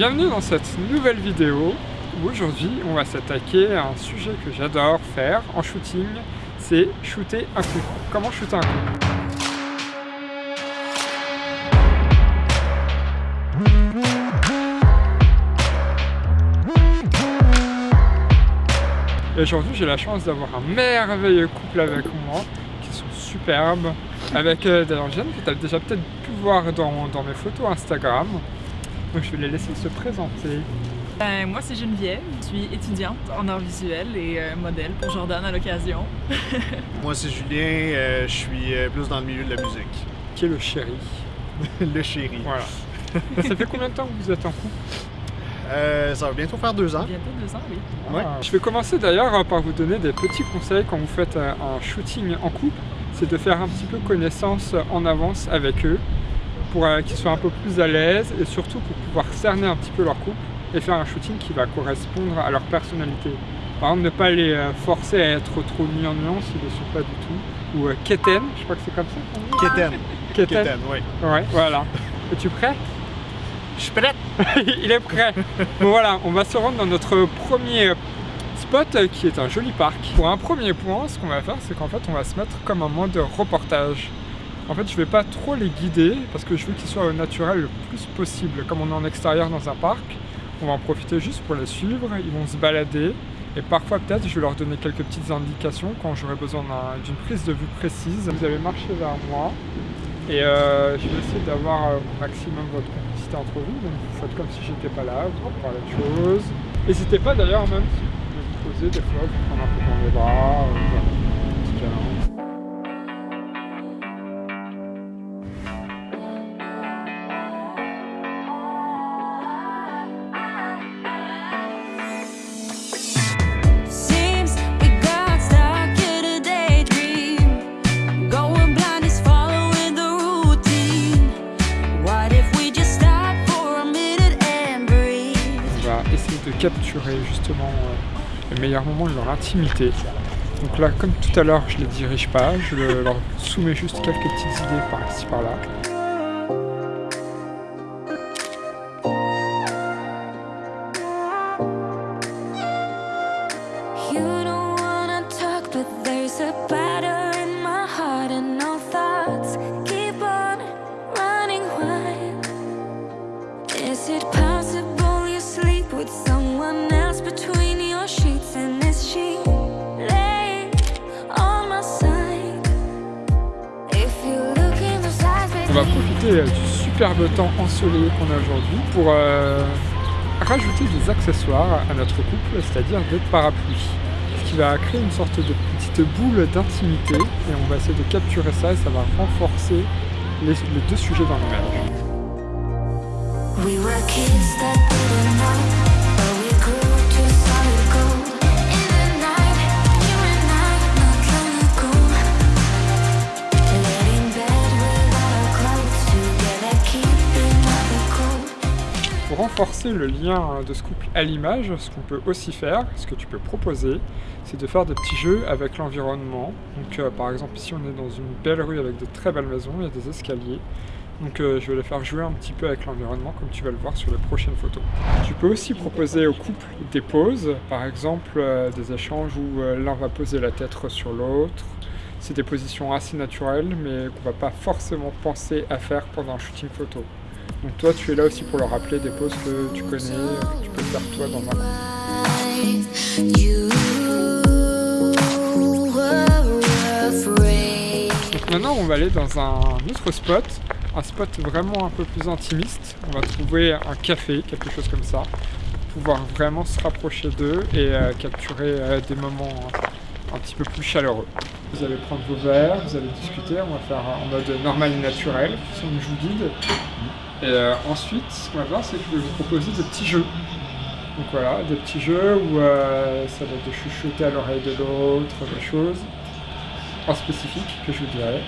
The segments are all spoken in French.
Bienvenue dans cette nouvelle vidéo. Où aujourd'hui on va s'attaquer à un sujet que j'adore faire en shooting, c'est shooter un coup. Comment shooter un coup Et aujourd'hui j'ai la chance d'avoir un merveilleux couple avec moi qui sont superbes. Avec euh, d'ailleurs Jeanne que tu as déjà peut-être pu voir dans, dans mes photos Instagram donc je vais les laisser se présenter. Ben, moi c'est Geneviève, je suis étudiante en art visuel et euh, modèle pour Jordan à l'occasion. moi c'est Julien, euh, je suis euh, plus dans le milieu de la musique. Qui est le chéri. le chéri. Voilà. ça fait combien de temps que vous êtes en couple? Ça va bientôt faire deux ans. Bientôt deux ans, oui. Ah. Je vais commencer d'ailleurs par vous donner des petits conseils quand vous faites un shooting en couple. C'est de faire un petit peu connaissance en avance avec eux pour euh, qu'ils soient un peu plus à l'aise et surtout pour pouvoir cerner un petit peu leur couple et faire un shooting qui va correspondre à leur personnalité. Par exemple, ne pas les euh, forcer à être trop nuance s'ils ne le sont pas du tout. Ou euh, keten, je crois que c'est comme ça Keten. Keten. Keten, oui. Ouais, voilà. Es-tu prêt? Je suis prêt Il est prêt Bon voilà, on va se rendre dans notre premier spot qui est un joli parc. Pour un premier point, ce qu'on va faire, c'est qu'en fait, on va se mettre comme un mode reportage. En fait, je vais pas trop les guider parce que je veux qu'ils soient au naturel le plus possible. Comme on est en extérieur dans un parc, on va en profiter juste pour les suivre, ils vont se balader et parfois peut-être je vais leur donner quelques petites indications quand j'aurai besoin d'une prise de vue précise. Vous allez marcher vers moi et euh, je vais essayer d'avoir euh, au maximum votre complicité entre vous. Donc vous faites comme si j'étais pas là, vous parler de choses. N'hésitez pas d'ailleurs même si vous poser des fois, vous prendre un peu dans les bras, euh, capturer justement euh, le meilleur moment de leur intimité. Donc là, comme tout à l'heure, je les dirige pas, je leur soumets juste quelques petites idées par-ci par-là. Euh, du superbe temps ensoleillé qu'on a aujourd'hui pour euh, rajouter des accessoires à notre couple, c'est-à-dire des parapluies. Ce qui va créer une sorte de petite boule d'intimité et on va essayer de capturer ça et ça va renforcer les, deux sujets dans l'image. Renforcer le lien de ce couple à l'image, ce qu'on peut aussi faire, ce que tu peux proposer, c'est de faire des petits jeux avec l'environnement. Donc euh, par exemple ici on est dans une belle rue avec de très belles maisons, il y a des escaliers. Donc euh, je vais les faire jouer un petit peu avec l'environnement comme tu vas le voir sur les prochaines photos. Tu peux aussi proposer au couple des pauses, par exemple euh, des échanges où l'un va poser la tête sur l'autre. C'est des positions assez naturelles mais qu'on va pas forcément penser à faire pendant un shooting photo. Donc toi, tu es là aussi pour leur rappeler des poses que tu connais, que tu peux faire toi dans un Donc maintenant, on va aller dans un autre spot, un spot vraiment un peu plus intimiste. On va trouver un café, quelque chose comme ça, pour pouvoir vraiment se rapprocher d'eux et euh, capturer euh, des moments un petit peu plus chaleureux. Vous allez prendre vos verres, vous allez discuter, on va faire en mode normal et naturel, si on joue guide. Et euh, ensuite, ce qu'on va faire, c'est que je vais vous proposer des petits jeux. Donc voilà, des petits jeux où euh, ça va être de chuchoter à l'oreille de l'autre, des choses en spécifique que je vous dirai.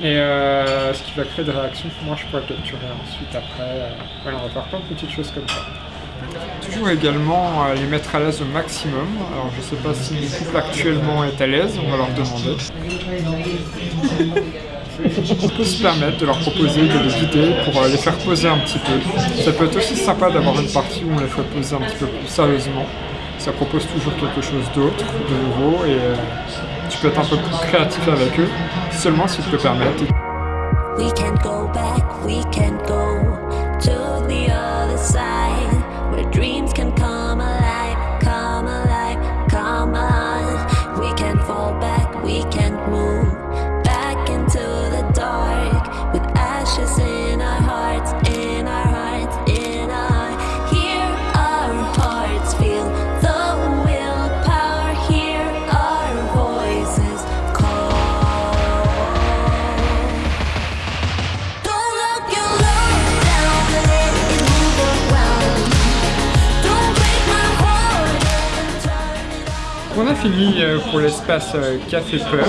Et euh, ce qui va créer des réactions que moi je pourrais capturer ensuite après. voilà, on va faire plein de petites choses comme ça. Toujours également les mettre à l'aise au maximum. Alors je sais pas si le couple actuellement est à l'aise, on va leur demander. On peut se permettre de leur proposer de les vider pour euh, les faire poser un petit peu. Ça peut être aussi sympa d'avoir une partie où on les fait poser un petit peu plus sérieusement. Ça propose toujours quelque chose d'autre, de nouveau, et euh, tu peux être un peu plus créatif avec eux, seulement s'ils te le permettent. We can't go back, we can't go to the other side dreams can come on. A fini euh, pour l'espace euh, café pub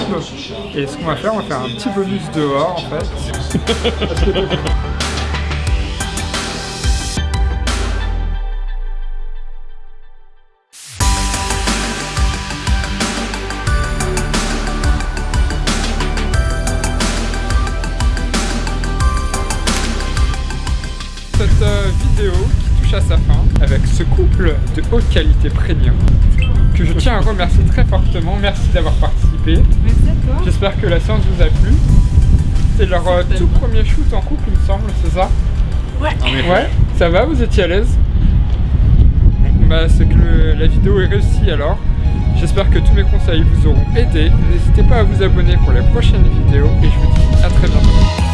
et ce qu'on va faire, on va faire un petit bonus dehors en fait. Cette euh, vidéo qui touche à sa fin avec ce couple de haute qualité premium que je tiens à remercier très fortement. Merci d'avoir participé. Merci à toi. J'espère que la séance vous a plu. C'est leur euh, tout premier shoot en couple, il me semble, c'est ça? Ouais. Ouais, ça va, vous étiez à l'aise? Bah, c'est que le- la vidéo est réussie alors. J'espère que tous mes conseils vous auront aidé. N'hésitez pas à vous abonner pour les prochaines vidéos et je vous dis à très bientôt.